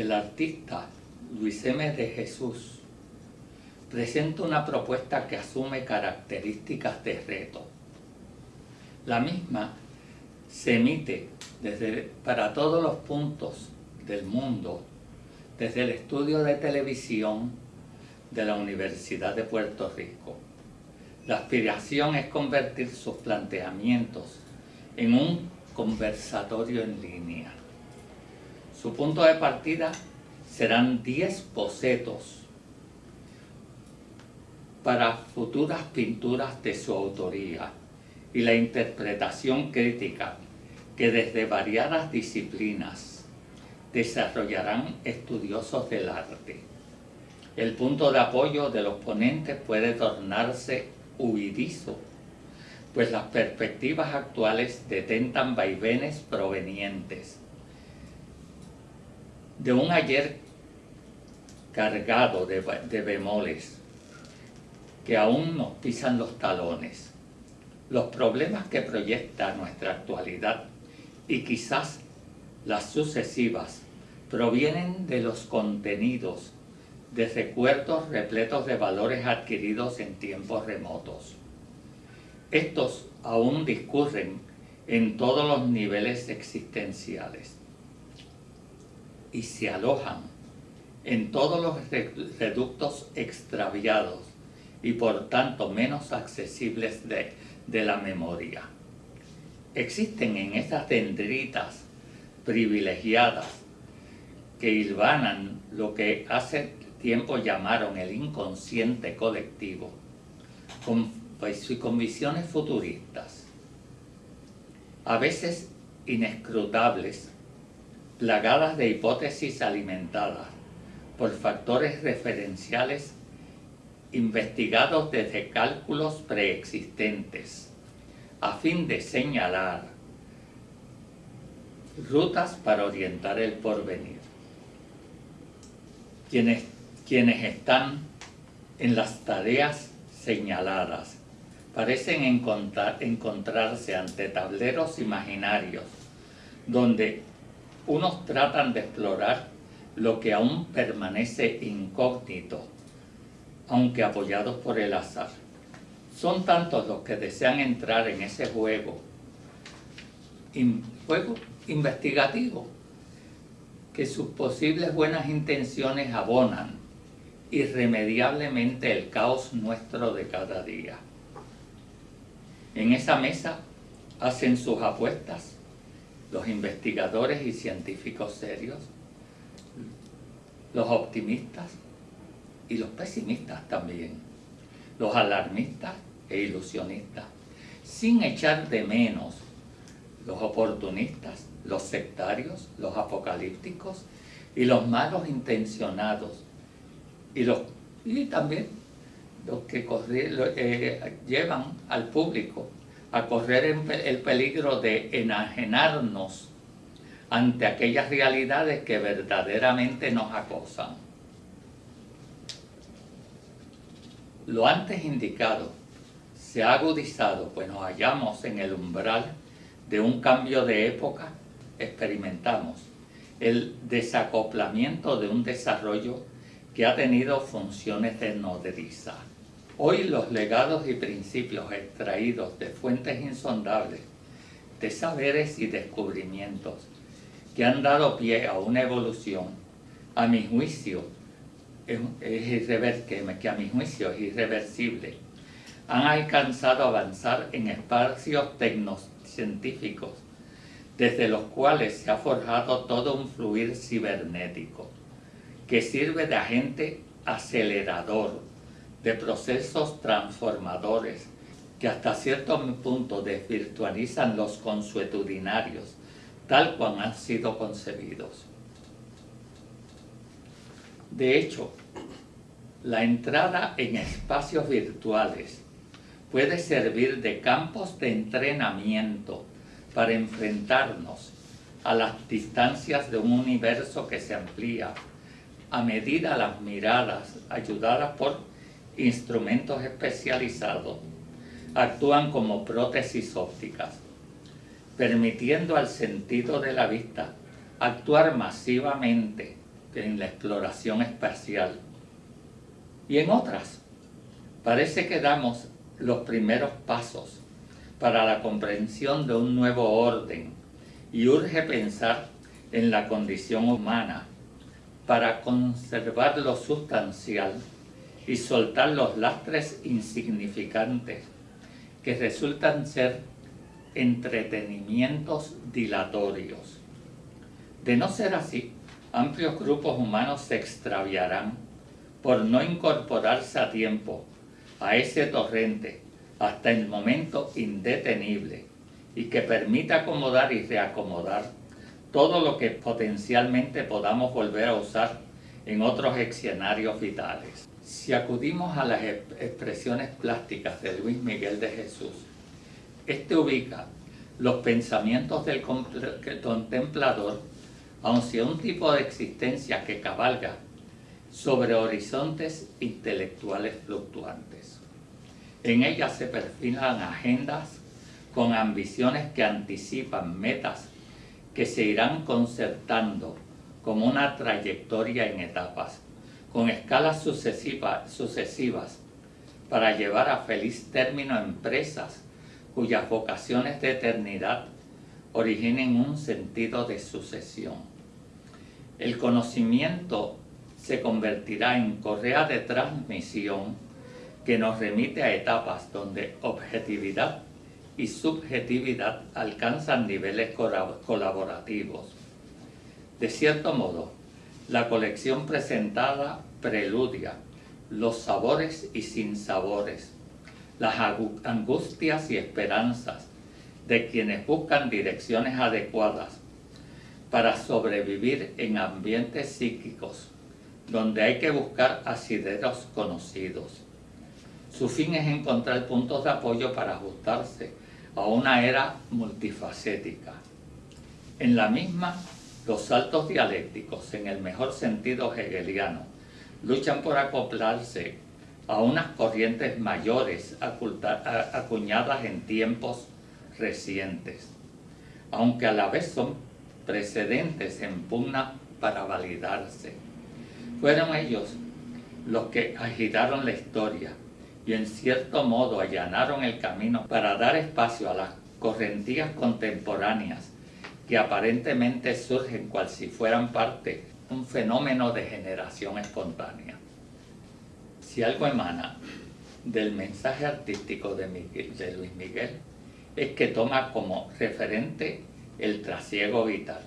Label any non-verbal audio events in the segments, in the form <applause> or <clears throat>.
el artista Luis M. de Jesús presenta una propuesta que asume características de reto. La misma se emite desde, para todos los puntos del mundo desde el estudio de televisión de la Universidad de Puerto Rico. La aspiración es convertir sus planteamientos en un conversatorio en línea. Su punto de partida serán 10 bocetos para futuras pinturas de su autoría y la interpretación crítica que desde variadas disciplinas desarrollarán estudiosos del arte. El punto de apoyo de los ponentes puede tornarse huidizo, pues las perspectivas actuales detentan vaivenes provenientes de un ayer cargado de, bemoles que aún nos pisan los talones. Los problemas que proyecta nuestra actualidad y quizás las sucesivas provienen de los contenidos de recuerdos repletos de valores adquiridos en tiempos remotos. Estos aún discurren en todos los niveles existenciales y se alojan en todos los reductos extraviados y por tanto menos accesibles de, de la memoria. Existen en estas dendritas privilegiadas que hilvanan lo que hace tiempo llamaron el inconsciente colectivo, con, pues, con visiones futuristas, a veces inescrutables, plagadas de hipótesis alimentadas por factores referenciales investigados desde cálculos preexistentes, a fin de señalar rutas para orientar el porvenir. Quienes, quienes están en las tareas señaladas parecen encontrar, encontrarse ante tableros imaginarios donde unos tratan de explorar lo que aún permanece incógnito aunque apoyados por el azar. Son tantos los que desean entrar en ese juego, juego investigativo, que sus posibles buenas intenciones abonan irremediablemente el caos nuestro de cada día. En esa mesa hacen sus apuestas los investigadores y científicos serios, los optimistas, y los pesimistas también, los alarmistas e ilusionistas, sin echar de menos los oportunistas, los sectarios, los apocalípticos y los malos intencionados y, los, y también los que eh, llevan al público a correr el peligro de enajenarnos ante aquellas realidades que verdaderamente nos acosan. Lo antes indicado se ha agudizado, pues nos hallamos en el umbral de un cambio de época, experimentamos el desacoplamiento de un desarrollo que ha tenido funciones de nodriza. Hoy los legados y principios extraídos de fuentes insondables, de saberes y descubrimientos que han dado pie a una evolución, a mi juicio, que a mi juicio es irreversible, han alcanzado a avanzar en espacios tecnocientíficos, desde los cuales se ha forjado todo un fluir cibernético, que sirve de agente acelerador, de procesos transformadores, que hasta cierto punto desvirtualizan los consuetudinarios, tal cual han sido concebidos. De hecho, la entrada en espacios virtuales puede servir de campos de entrenamiento para enfrentarnos a las distancias de un universo que se amplía a medida las miradas ayudadas por instrumentos especializados actúan como prótesis ópticas, permitiendo al sentido de la vista actuar masivamente en la exploración espacial. Y en otras, parece que damos los primeros pasos para la comprensión de un nuevo orden y urge pensar en la condición humana para conservar lo sustancial y soltar los lastres insignificantes que resultan ser entretenimientos dilatorios. De no ser así, amplios grupos humanos se extraviarán por no incorporarse a tiempo a ese torrente hasta el momento indetenible y que permita acomodar y reacomodar todo lo que potencialmente podamos volver a usar en otros escenarios vitales. Si acudimos a las expresiones plásticas de Luis Miguel de Jesús, este ubica los pensamientos del contemplador hacia un tipo de existencia que cabalga sobre horizontes intelectuales fluctuantes. En ella se perfilan agendas con ambiciones que anticipan metas que se irán concertando como una trayectoria en etapas, con escalas sucesivas para llevar a feliz término empresas cuyas vocaciones de eternidad originen un sentido de sucesión. El conocimiento se convertirá en correa de transmisión que nos remite a etapas donde objetividad y subjetividad alcanzan niveles colaborativos. De cierto modo, la colección presentada preludia los sabores y sinsabores, las angustias y esperanzas de quienes buscan direcciones adecuadas para sobrevivir en ambientes psíquicos donde hay que buscar asideros conocidos. Su fin es encontrar puntos de apoyo para ajustarse a una era multifacética. En la misma, los saltos dialécticos, en el mejor sentido hegeliano, luchan por acoplarse a unas corrientes mayores acuñadas en tiempos recientes, aunque a la vez son precedentes en pugna para validarse. Fueron ellos los que agitaron la historia y en cierto modo allanaron el camino para dar espacio a las correntías contemporáneas que aparentemente surgen cual si fueran parte un fenómeno de generación espontánea. Si algo emana del mensaje artístico de, Luis Miguel es que toma como referente el trasiego vital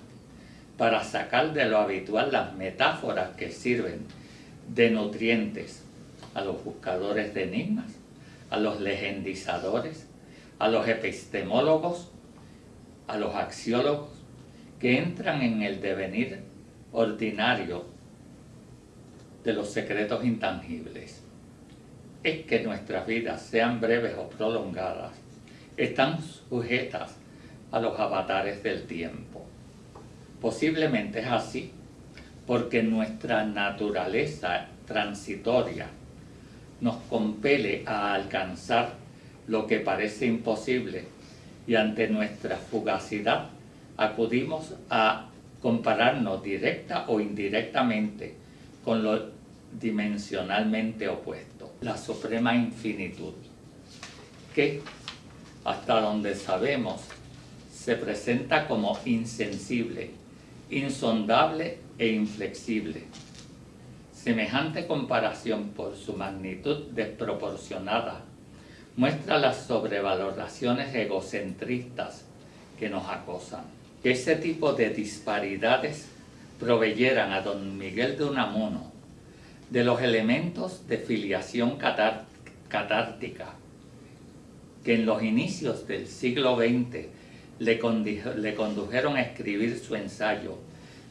para sacar de lo habitual las metáforas que sirven de nutrientes a los buscadores de enigmas, a los legendizadores, a los epistemólogos, a los axiólogos, que entran en el devenir ordinario de los secretos intangibles. Es que nuestras vidas, sean breves o prolongadas, están sujetas a los avatares del tiempo. Posiblemente es así porque nuestra naturaleza transitoria nos compele a alcanzar lo que parece imposible y ante nuestra fugacidad acudimos a compararnos directa o indirectamente con lo dimensionalmente opuesto, la suprema infinitud, que hasta donde sabemos se presenta como insensible insondable e inflexible. Semejante comparación por su magnitud desproporcionada muestra las sobrevaloraciones egocentristas que nos acosan. Que ese tipo de disparidades proveyeran a don Miguel de Unamuno de los elementos de filiación catártica que en los inicios del siglo XX le, condujeron a escribir su ensayo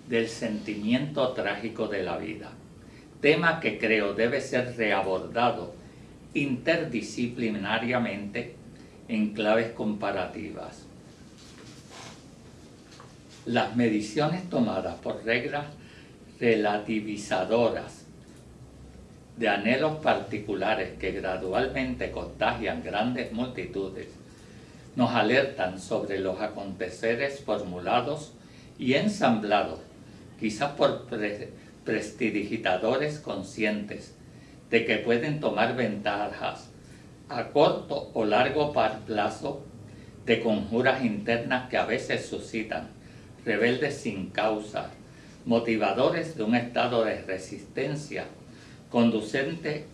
del sentimiento trágico de la vida, tema que creo debe ser reabordado interdisciplinariamente en claves comparativas. Las mediciones tomadas por reglas relativizadoras de anhelos particulares que gradualmente contagian grandes multitudes nos alertan sobre los aconteceres formulados y ensamblados, quizás por prestidigitadores conscientes de que pueden tomar ventajas a corto o largo plazo de conjuras internas que a veces suscitan rebeldes sin causa, motivadores de un estado de resistencia conducente,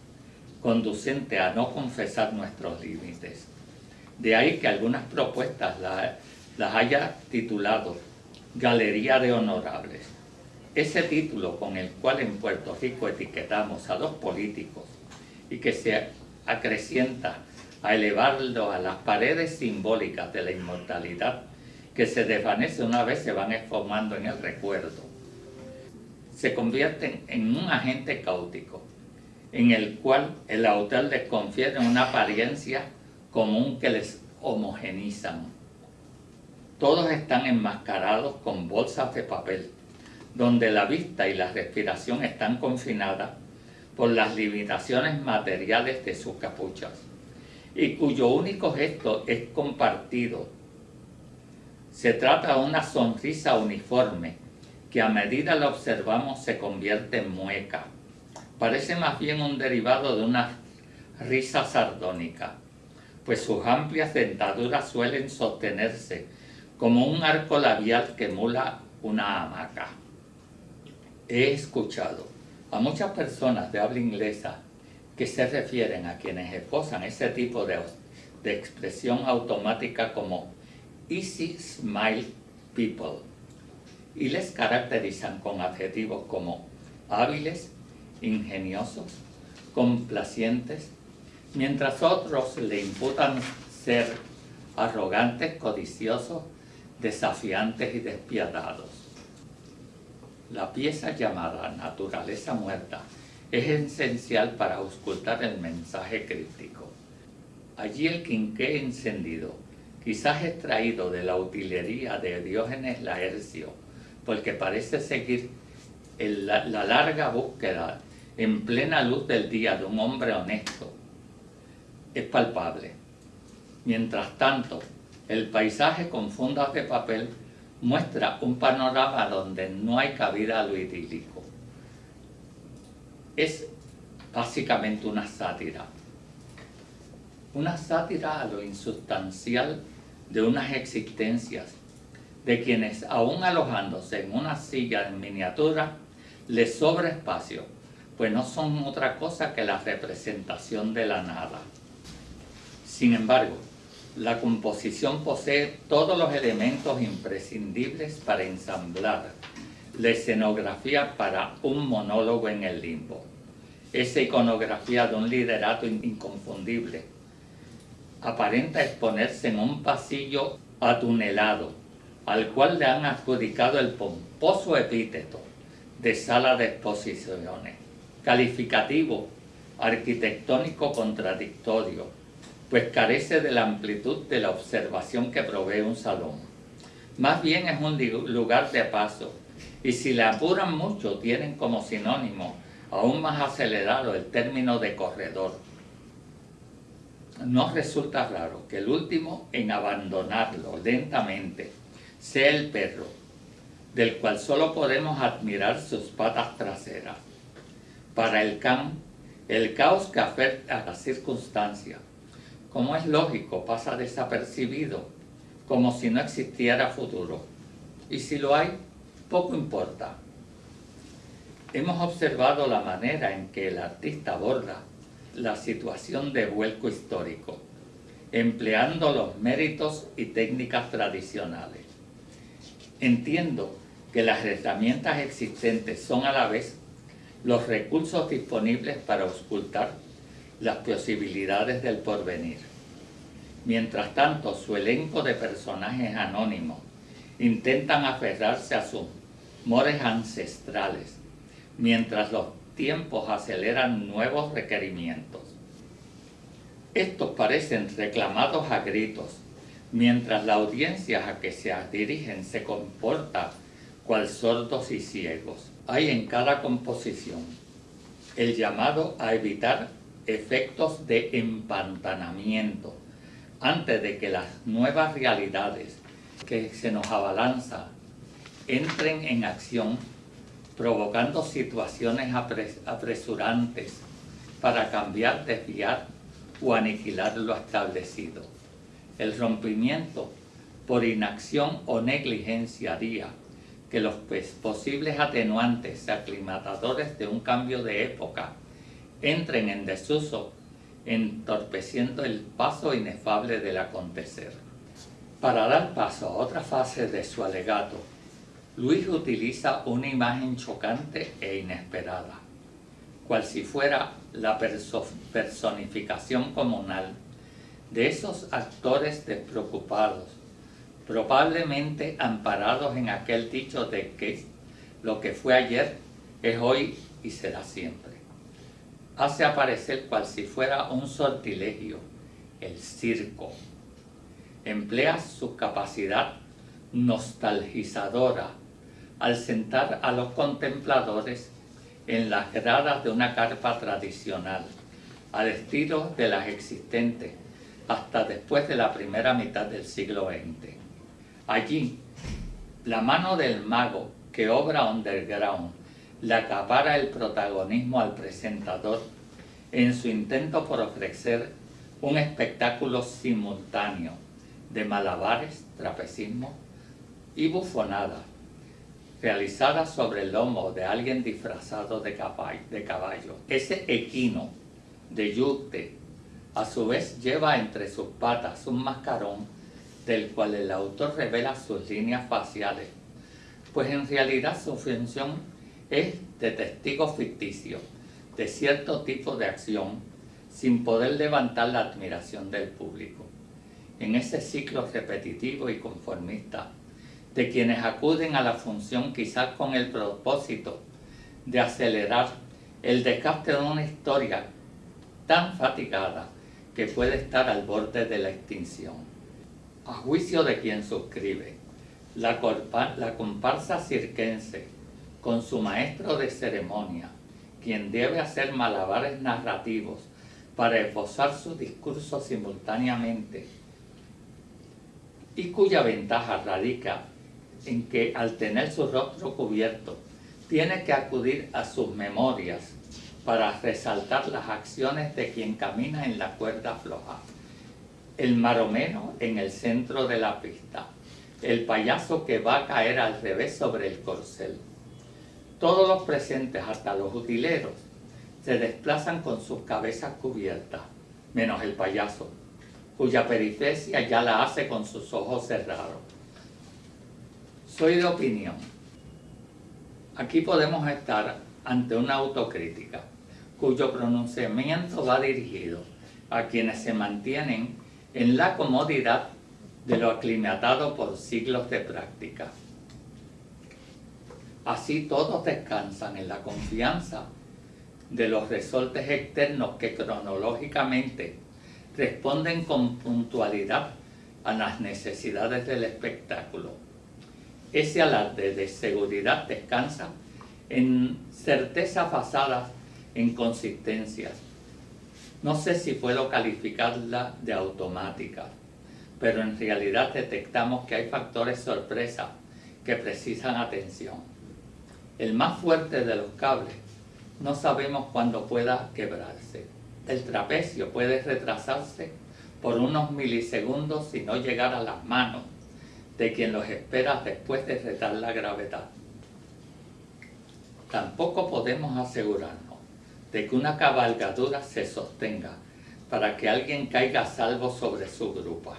conducente a no confesar nuestros límites. De ahí que algunas propuestas las haya titulado Galería de Honorables. Ese título con el cual en Puerto Rico etiquetamos a dos políticos y que se acrecienta a elevarlo a las paredes simbólicas de la inmortalidad que se desvanece una vez se van esfumando en el recuerdo. Se convierten en un agente caótico, en el cual el autor les confiere una apariencia común que les homogenizan. Todos están enmascarados con bolsas de papel, donde la vista y la respiración están confinadas por las limitaciones materiales de sus capuchas, y cuyo único gesto es compartido. Se trata de una sonrisa uniforme, que a medida la observamos se convierte en mueca. Parece más bien un derivado de una risa sardónica, pues sus amplias dentaduras suelen sostenerse como un arco labial que emula una hamaca. He escuchado a muchas personas de habla inglesa que se refieren a quienes esposan ese tipo de, de expresión automática como easy smile people y les caracterizan con adjetivos como hábiles, ingeniosos, complacientes, mientras otros le imputan ser arrogantes, codiciosos, desafiantes y despiadados. La pieza llamada Naturaleza Muerta es esencial para auscultar el mensaje crítico. Allí el quinqué encendido, quizás extraído de la utilería de Diógenes Laercio, porque parece seguir la larga búsqueda en plena luz del día de un hombre honesto, es palpable. Mientras tanto, el paisaje con fundas de papel muestra un panorama donde no hay cabida a lo idílico. Es básicamente una sátira. Una sátira a lo insustancial de unas existencias de quienes, aún alojándose en una silla en miniatura, les sobra espacio, pues no son otra cosa que la representación de la nada. Sin embargo, la composición posee todos los elementos imprescindibles para ensamblar la escenografía para un monólogo en el limbo. Esa iconografía de un liderato inconfundible aparenta exponerse en un pasillo atunelado, al cual le han adjudicado el pomposo epíteto de sala de exposiciones, calificativo arquitectónico contradictorio, pues carece de la amplitud de la observación que provee un salón. Más bien es un lugar de paso, y si le apuran mucho tienen como sinónimo aún más acelerado el término de corredor. No resulta raro que el último en abandonarlo lentamente sea el perro, del cual solo podemos admirar sus patas traseras. Para el can, el caos que afecta a las circunstancias como es lógico, pasa desapercibido, como si no existiera futuro. Y si lo hay, poco importa. Hemos observado la manera en que el artista aborda la situación de vuelco histórico, empleando los méritos y técnicas tradicionales. Entiendo que las herramientas existentes son a la vez los recursos disponibles para ocultar las posibilidades del porvenir. Mientras tanto, su elenco de personajes anónimos intentan aferrarse a sus mores ancestrales, mientras los tiempos aceleran nuevos requerimientos. Estos parecen reclamados a gritos, mientras la audiencia a que se dirigen se comporta cual sordos y ciegos. Hay en cada composición el llamado a evitar efectos de empantanamiento antes de que las nuevas realidades que se nos abalanza entren en acción provocando situaciones apresurantes para cambiar, desviar o aniquilar lo establecido. El rompimiento por inacción o negligencia haría que los posibles atenuantes aclimatadores de un cambio de época entren en desuso, entorpeciendo el paso inefable del acontecer. Para dar paso a otra fase de su alegato, Luis utiliza una imagen chocante e inesperada, cual si fuera la personificación comunal de esos actores despreocupados, probablemente amparados en aquel dicho de que lo que fue ayer es hoy y será siempre. Hace aparecer cual si fuera un sortilegio, el circo. Emplea su capacidad nostalgizadora al sentar a los contempladores en las gradas de una carpa tradicional, al estilo de las existentes hasta después de la primera mitad del siglo XX. Allí, la mano del mago que obra underground le acapara el protagonismo al presentador en su intento por ofrecer un espectáculo simultáneo de malabares, trapecismo y bufonadas, realizadas sobre el lomo de alguien disfrazado de caballo. De caballo. Ese equino de yute a su vez lleva entre sus patas un mascarón del cual el autor revela sus líneas faciales, pues en realidad su función es de testigo ficticio de cierto tipo de acción sin poder levantar la admiración del público. En ese ciclo repetitivo y conformista de quienes acuden a la función quizás con el propósito de acelerar el desgaste de una historia tan fatigada que puede estar al borde de la extinción a juicio de quien suscribe. La, la comparsa cirquense, con su maestro de ceremonia, quien debe hacer malabares narrativos para esbozar su discurso simultáneamente, y cuya ventaja radica en que al tener su rostro cubierto, tiene que acudir a sus memorias para resaltar las acciones de quien camina en la cuerda floja el maromeno en el centro de la pista, el payaso que va a caer al revés sobre el corcel. Todos los presentes, hasta los utileros, se desplazan con sus cabezas cubiertas, menos el payaso, cuya periferia ya la hace con sus ojos cerrados. Soy de opinión. Aquí podemos estar ante una autocrítica, cuyo pronunciamiento va dirigido a quienes se mantienen en la comodidad de lo aclimatado por siglos de práctica. Así todos descansan en la confianza de los resortes externos que cronológicamente responden con puntualidad a las necesidades del espectáculo. Ese alarde de seguridad descansa en certezas basadas en consistencias, no sé si puedo calificarla de automática, pero en realidad detectamos que hay factores sorpresa que precisan atención. El más fuerte de los cables no sabemos cuándo pueda quebrarse. El trapecio puede retrasarse por unos milisegundos y no llegar a las manos de quien los espera después de retar la gravedad. Tampoco podemos asegurarnos de que una cabalgadura se sostenga para que alguien caiga salvo sobre su grupa.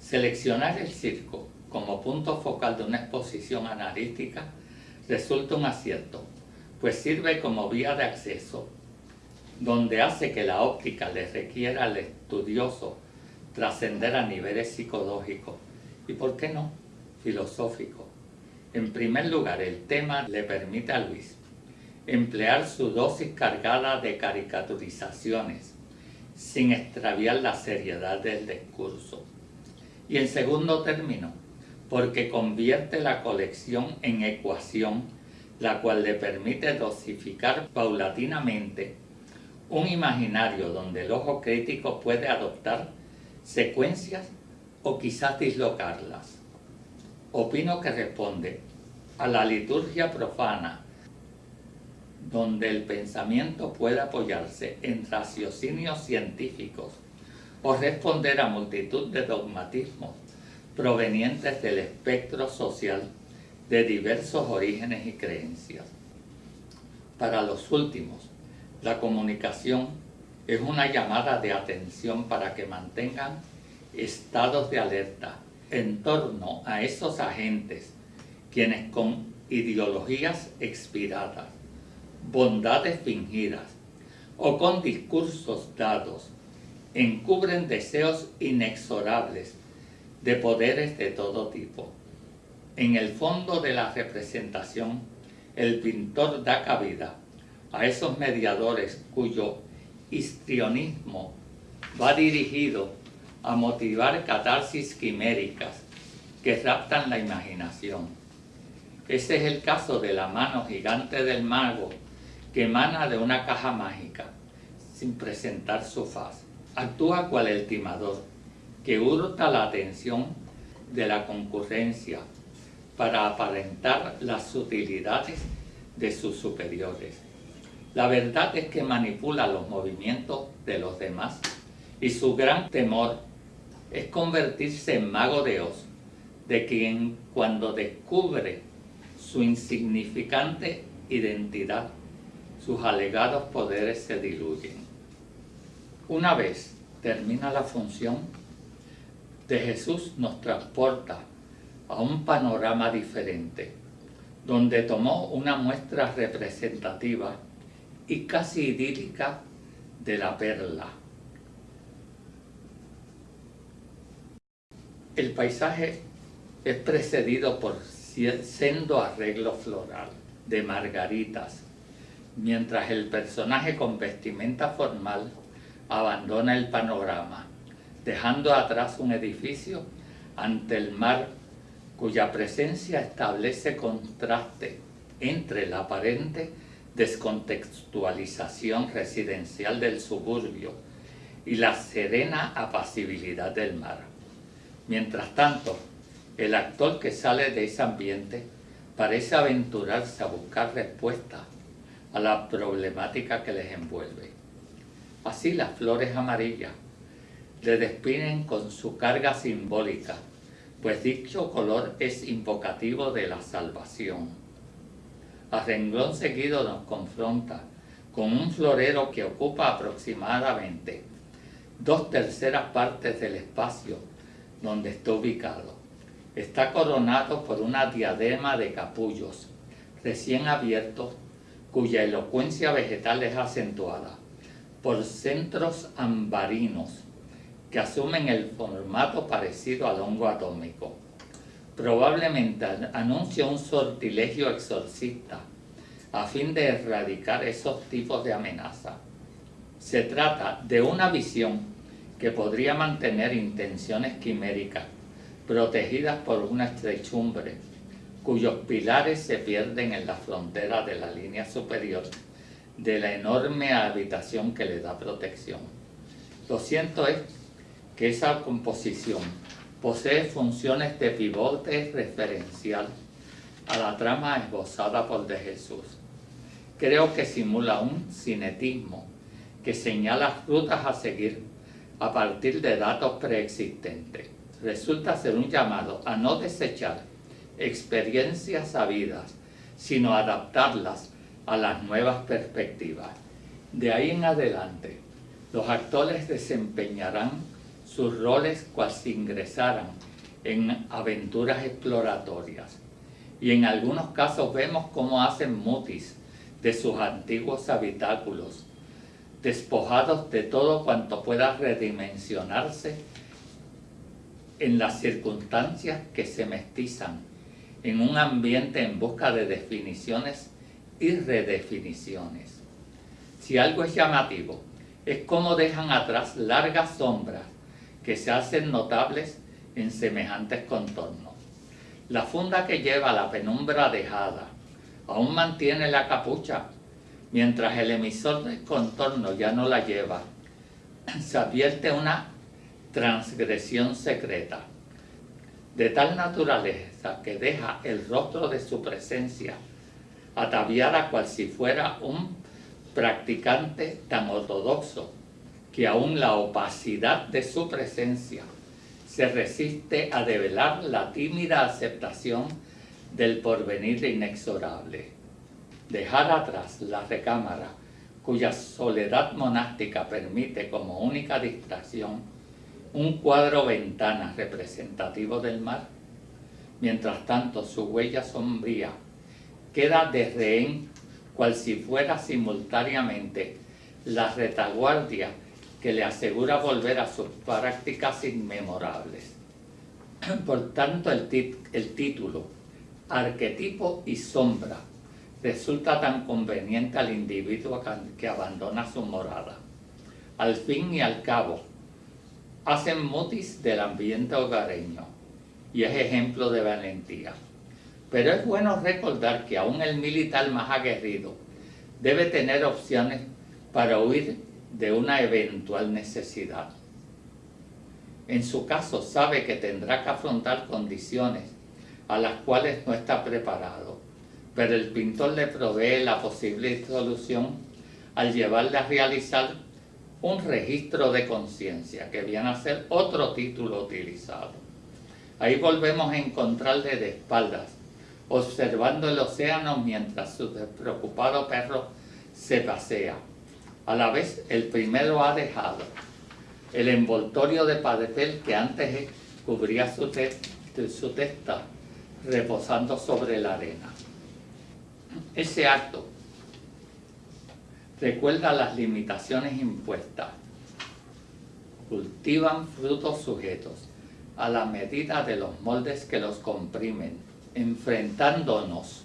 Seleccionar el circo como punto focal de una exposición analítica resulta un acierto, pues sirve como vía de acceso, donde hace que la óptica le requiera al estudioso trascender a niveles psicológicos y, ¿por qué no?, filosóficos en primer lugar, el tema le permite a Luis emplear su dosis cargada de caricaturizaciones sin extraviar la seriedad del discurso. Y en segundo término, porque convierte la colección en ecuación, la cual le permite dosificar paulatinamente un imaginario donde el ojo crítico puede adoptar secuencias o quizás dislocarlas. opino que responde a la liturgia profana, donde el pensamiento puede apoyarse en raciocinios científicos o responder a multitud de dogmatismos provenientes del espectro social de diversos orígenes y creencias. Para los últimos, la comunicación es una llamada de atención para que mantengan estados de alerta en torno a esos agentes quienes con ideologías expiradas, bondades fingidas o con discursos dados encubren deseos inexorables de poderes de todo tipo. En el fondo de la representación, el pintor da cabida a esos mediadores cuyo histrionismo va dirigido a motivar catarsis quiméricas que raptan la imaginación. Ese es el caso de la mano gigante del mago que emana de una caja mágica, sin presentar su faz. Actúa cual el timador, que hurta la atención de la concurrencia para aparentar las sutilidades de sus superiores. La verdad es que manipula los movimientos de los demás y su gran temor es convertirse en mago de Oz, de quien cuando descubre su insignificante identidad, sus alegados poderes se diluyen. Una vez termina la función, de Jesús nos transporta a un panorama diferente, donde tomó una muestra representativa y casi idílica de la perla. El paisaje es precedido por sendo arreglo floral de margaritas, mientras el personaje con vestimenta formal abandona el panorama, dejando atrás un edificio ante el mar cuya presencia establece contraste entre la aparente descontextualización residencial del suburbio y la serena apacibilidad del mar. Mientras tanto, el actor que sale de ese ambiente parece aventurarse a buscar respuestas a la problemática que les envuelve. Así las flores amarillas le despiden con su carga simbólica, pues dicho color es invocativo de la salvación a renglón seguido nos confronta con un florero que ocupa aproximadamente dos terceras partes del espacio donde está ubicado. Está coronado por una diadema de capullos recién abiertos cuya elocuencia vegetal es acentuada por centros ambarinos que asumen el formato parecido al hongo atómico probablemente anuncia un sortilegio exorcista a fin de erradicar esos tipos de amenaza. Se trata de una visión que podría mantener intenciones quiméricas protegidas por una estrechumbre cuyos pilares se pierden en la frontera de la línea superior de la enorme habitación que le da protección. Lo cierto es que esa composición posee funciones de pivote referencial a la trama esbozada por de Jesús. Creo que simula un cinetismo que señala rutas a seguir a partir de datos preexistentes. Resulta ser un llamado a no desechar experiencias sabidas, sino adaptarlas a las nuevas perspectivas. De ahí en adelante, los actores desempeñarán sus roles cual si ingresaran en aventuras exploratorias. Y en algunos casos vemos cómo hacen mutis de sus antiguos habitáculos, despojados de todo cuanto pueda redimensionarse en las circunstancias que se mestizan en un ambiente en busca de definiciones y redefiniciones. Si algo es llamativo, es cómo dejan atrás largas sombras que se hacen notables en semejantes contornos. La funda que lleva la penumbra dejada aún mantiene la capucha, mientras el emisor del contorno ya no la lleva. <clears throat> Se advierte una transgresión secreta. de tal naturaleza que deja el rostro de su presencia ataviada cual si fuera un practicante tan ortodoxo que aún la opacidad de su presencia se resiste a develar la tímida aceptación del porvenir inexorable. Dejar atrás la recámara cuya soledad monástica permite como única distracción un cuadro ventana representativo del mar, mientras tanto su huella sombría queda de rehén cual si fuera simultáneamente la retaguardia que le asegura volver a sus prácticas inmemorables. <clears throat> Por tanto, el, título, arquetipo y sombra, resulta tan conveniente al individuo que abandona su morada. Al fin y al cabo, hacen motis del ambiente hogareño y es ejemplo de valentía. Pero es bueno recordar que aún el militar más aguerrido debe tener opciones para huir de una eventual necesidad. En su caso sabe que tendrá que afrontar condiciones a las cuales no está preparado, pero el pintor le provee la posible solución al llevarle a realizar un registro de conciencia, que viene a ser otro título utilizado. Ahí volvemos a encontrarle de espaldas, observando el océano mientras su despreocupado perro se pasea. A la vez, el primero ha dejado el envoltorio de papel que antes cubría su, su testa, reposando sobre la arena. Ese acto recuerda las limitaciones impuestas. Cultivan frutos sujetos a la medida de los moldes que los comprimen, enfrentándonos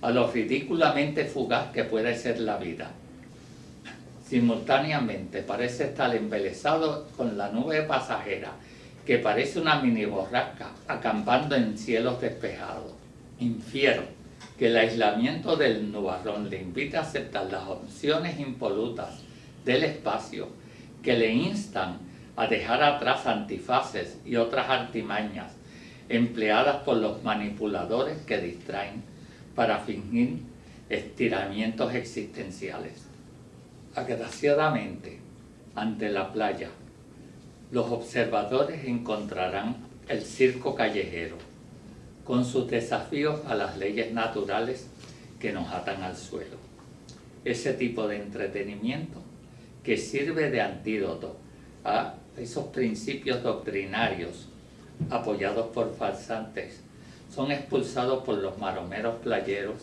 a lo ridículamente fugaz que puede ser la vida. Simultáneamente parece estar embelesado con la nube pasajera, que parece una mini borrasca acampando en cielos despejados. Infiero que el aislamiento del nubarrón le invita a aceptar las opciones impolutas del espacio que le instan a dejar atrás antifaces y otras artimañas empleadas por los manipuladores que distraen para fingir estiramientos existenciales. Agraciadamente, ante la playa, los observadores encontrarán el circo callejero, con sus desafíos a las leyes naturales que nos atan al suelo. Ese tipo de entretenimiento que sirve de antídoto a esos principios doctrinarios apoyados por farsantes, son expulsados por los maromeros playeros,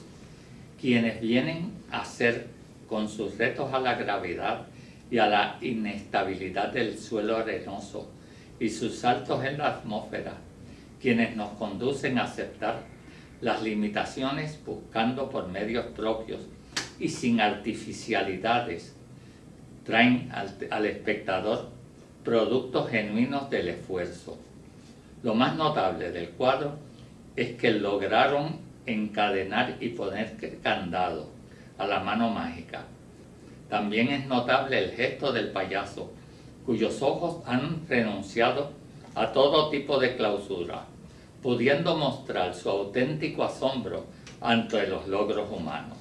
quienes vienen a hacer con sus retos a la gravedad y a la inestabilidad del suelo arenoso y sus saltos en la atmósfera, quienes nos conducen a aceptar las limitaciones buscando por medios propios y sin artificialidades, traen al, al espectador productos genuinos del esfuerzo. Lo más notable del cuadro es que lograron encadenar y poner candado a la mano mágica. También es notable el gesto del payaso, cuyos ojos han renunciado a todo tipo de clausura, pudiendo mostrar su auténtico asombro ante los logros humanos.